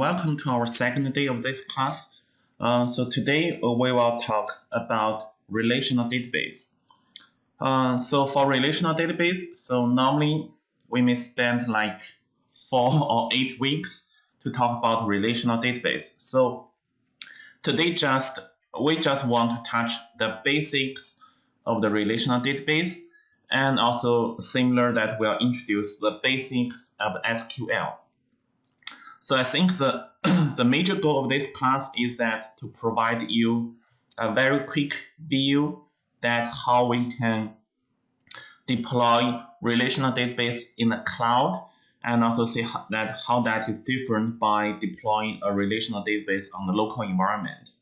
welcome to our second day of this class. Uh, so today uh, we will talk about relational database. Uh, so for relational database, so normally we may spend like four or eight weeks to talk about relational database. So today just we just want to touch the basics of the relational database and also similar that we'll introduce the basics of SQL. So I think the, the major goal of this class is that to provide you a very quick view that how we can deploy relational database in the cloud and also see how that how that is different by deploying a relational database on the local environment.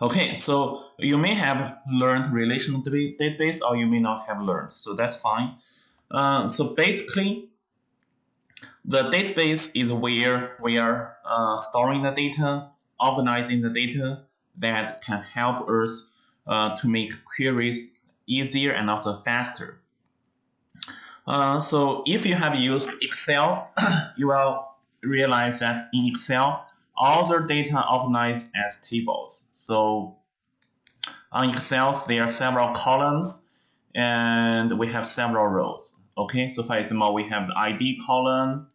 Okay, so you may have learned relational database or you may not have learned, so that's fine. Uh, so basically, the database is where we are uh, storing the data, organizing the data that can help us uh, to make queries easier and also faster. Uh, so if you have used Excel, you will realize that in Excel, all the data organized as tables. So on Excel, there are several columns and we have several rows. Okay, so for example, we have the ID column,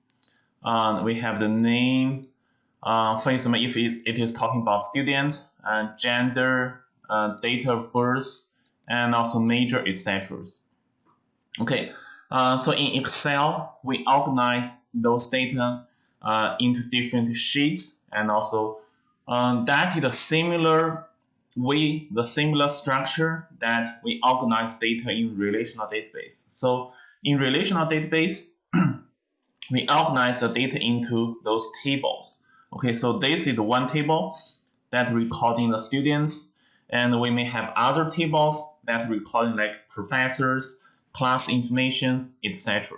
uh, we have the name. Uh, for example, if it, it is talking about students, uh, gender, uh, date of birth, and also major, etc. Okay, uh, so in Excel, we organize those data uh, into different sheets, and also um, that is a similar way, the similar structure that we organize data in relational database. So in relational database, we organize the data into those tables. Okay, so this is one table that recording the students, and we may have other tables that recording like professors, class informations, etc.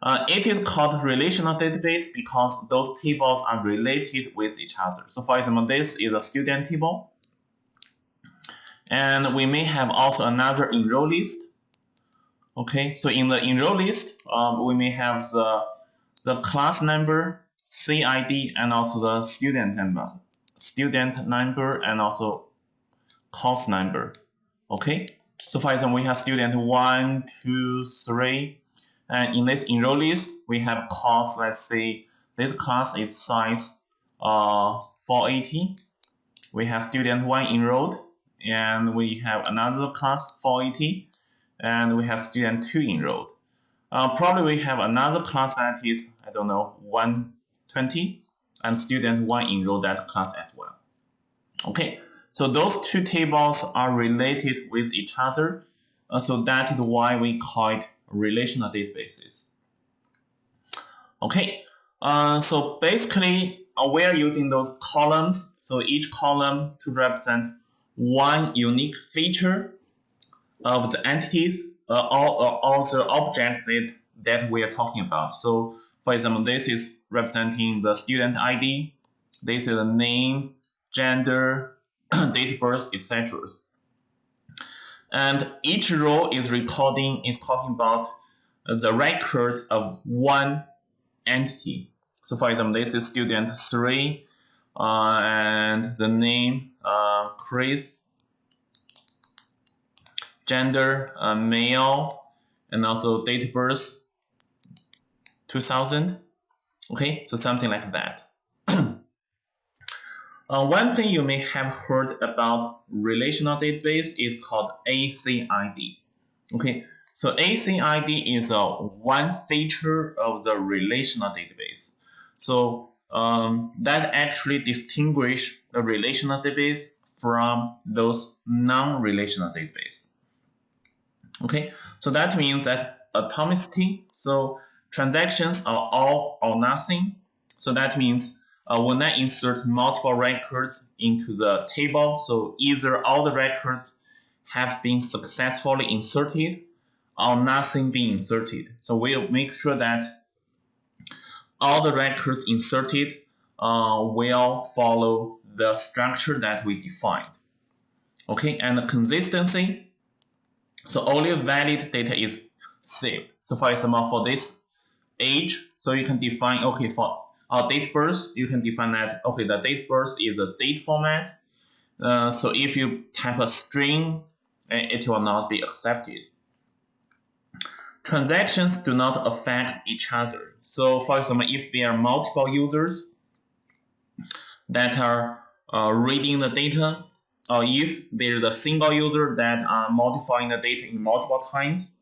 Uh, it is called relational database because those tables are related with each other. So for example, this is a student table. And we may have also another enroll list Okay, so in the enroll list, um, we may have the, the class number, CID, and also the student number, student number, and also course number. Okay, so for example, we have student one, two, three, and in this enroll list, we have course, let's say this class is size uh, 480. We have student one enrolled, and we have another class 480 and we have student 2 enrolled. Uh, probably we have another class that is, I don't know, 120, and student 1 enrolled that class as well. Okay, so those two tables are related with each other, uh, so that is why we call it relational databases. Okay, uh, so basically uh, we are using those columns, so each column to represent one unique feature of the entities, uh, all, uh, all the objects that, that we are talking about. So for example, this is representing the student ID, this is the name, gender, date of birth, etc. And each row is recording, is talking about the record of one entity. So for example, this is student 3, uh, and the name uh, Chris, gender, uh, male, and also date of birth, 2000. Okay, so something like that. uh, one thing you may have heard about relational database is called ACID. Okay, so ACID is a one feature of the relational database. So um, that actually distinguish the relational database from those non-relational database. Okay, so that means that atomicity, so transactions are all or nothing. So that means uh, when I insert multiple records into the table, so either all the records have been successfully inserted or nothing being inserted. So we'll make sure that all the records inserted uh, will follow the structure that we defined. Okay, and the consistency, so only valid data is saved. So for example, for this age. So you can define, okay, for our date birth, you can define that, okay, the date birth is a date format. Uh, so if you type a string, eh, it will not be accepted. Transactions do not affect each other. So for example, if there are multiple users that are uh, reading the data, or if there's a single user that are modifying the data in multiple times,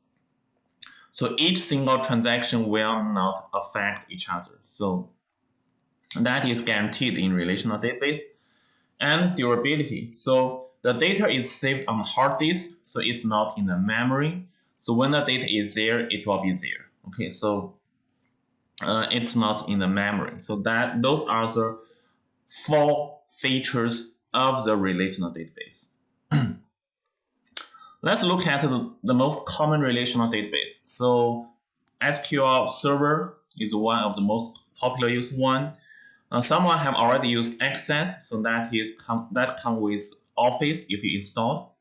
so each single transaction will not affect each other. So that is guaranteed in relational database and durability. So the data is saved on hard disk, so it's not in the memory. So when the data is there, it will be there. Okay, so uh, it's not in the memory. So that those are the four features of the relational database. Let's look at the, the most common relational database. So SQL Server is one of the most popular used one. Uh, someone have already used Access, so that is com that come with Office if you install.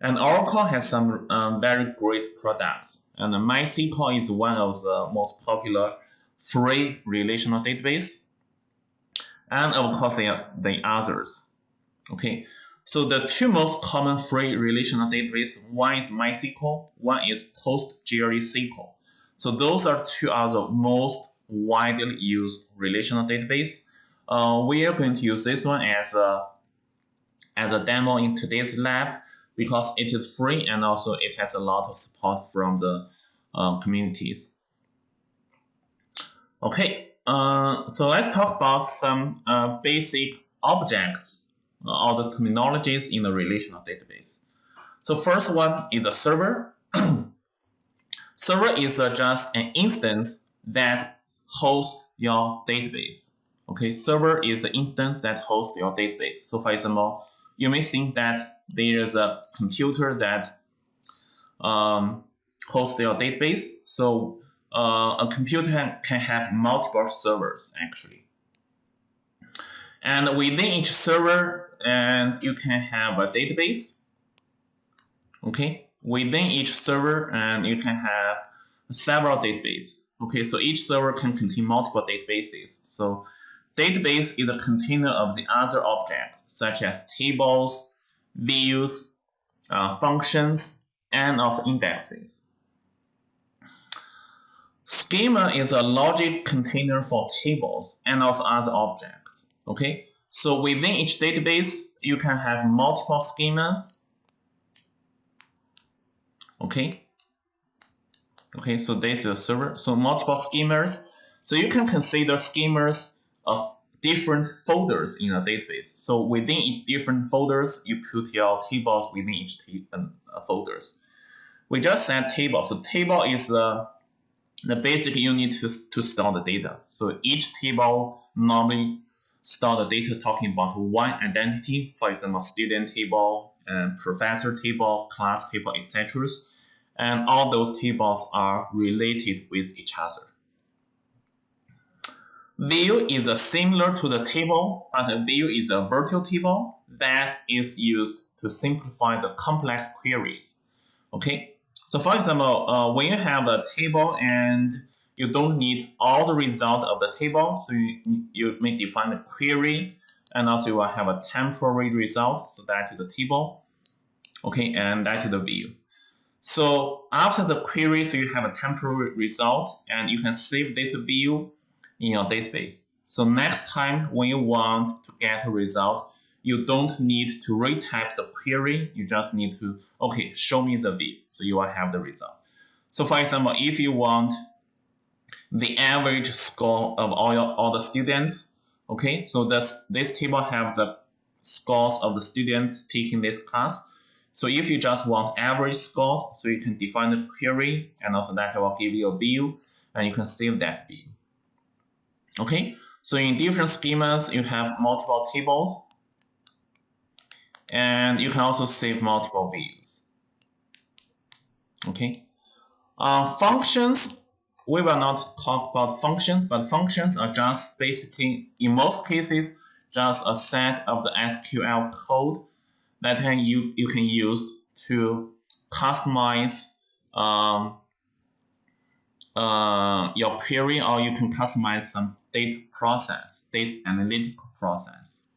And Oracle has some um, very great products. And MySQL is one of the most popular free relational database. And of course, are the others. Okay, so the two most common free relational database, one is MySQL, one is PostgreSQL. So those are two of the most widely used relational database. Uh, we are going to use this one as a as a demo in today's lab because it is free and also it has a lot of support from the uh, communities. Okay, uh, so let's talk about some uh, basic objects all the terminologies in the relational database. So first one is a server. server is uh, just an instance that hosts your database. Okay, server is an instance that hosts your database. So for example, you may think that there is a computer that um, hosts your database. So uh, a computer can have multiple servers actually. And within each server, and you can have a database. Okay, within each server, and you can have several databases. Okay, so each server can contain multiple databases. So database is a container of the other objects, such as tables, views, uh, functions, and also indexes. Schema is a logic container for tables and also other objects. Okay, so within each database, you can have multiple schemas. Okay. Okay, so this is a server. So multiple schemas. So you can consider schemas of different folders in a database. So within each different folders, you put your tables within each uh, folders. We just said table. So table is uh, the basic unit to, to store the data. So each table normally store the data talking about one identity, for example, student table, and professor table, class table, etc. And all those tables are related with each other. View is similar to the table, but view is a virtual table that is used to simplify the complex queries. Okay, so for example, uh, when you have a table and you don't need all the result of the table. So you, you may define a query and also you will have a temporary result. So that is the table. Okay, and that is the view. So after the query, so you have a temporary result and you can save this view in your database. So next time when you want to get a result, you don't need to retype the query. You just need to, okay, show me the view. So you will have the result. So for example, if you want the average score of all, your, all the students. Okay, so this, this table have the scores of the student taking this class. So if you just want average scores, so you can define the query and also that will give you a view and you can save that view. Okay, so in different schemas, you have multiple tables and you can also save multiple views. Okay, uh, functions we will not talk about functions, but functions are just basically, in most cases, just a set of the SQL code that you, you can use to customize um, uh, your query or you can customize some data process, data analytical process.